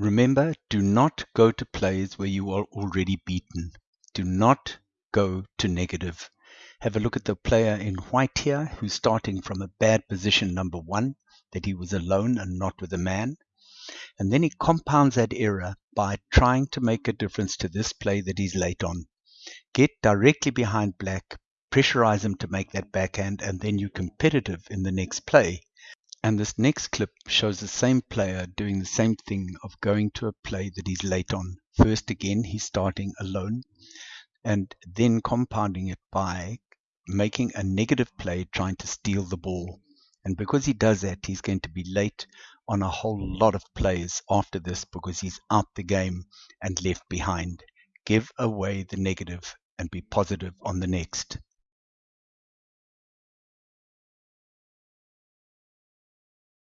Remember, do not go to plays where you are already beaten. Do not go to negative. Have a look at the player in white here who's starting from a bad position number one, that he was alone and not with a man. And then he compounds that error by trying to make a difference to this play that he's late on. Get directly behind black, pressurize him to make that backhand, and then you're competitive in the next play. And this next clip shows the same player doing the same thing of going to a play that he's late on. First again, he's starting alone and then compounding it by making a negative play trying to steal the ball. And because he does that, he's going to be late on a whole lot of plays after this because he's out the game and left behind. Give away the negative and be positive on the next.